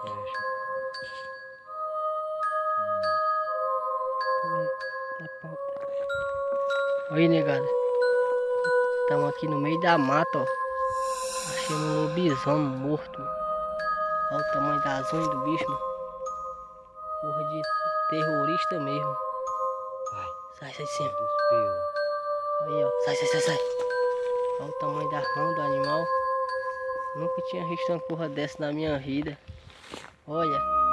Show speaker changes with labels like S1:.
S1: podcast. Olha negada. Estamos aqui no meio da mata, ó. Um lobisomem morto. Olha o tamanho das unhas do bicho, mano. Porra de terrorista mesmo.
S2: Vai.
S1: Sai, sai
S2: de cima.
S1: Aí, ó. Sai, sai, sai, sai. Olha o tamanho da mão do animal. Nunca tinha visto uma porra dessa na minha vida. Oh, yeah.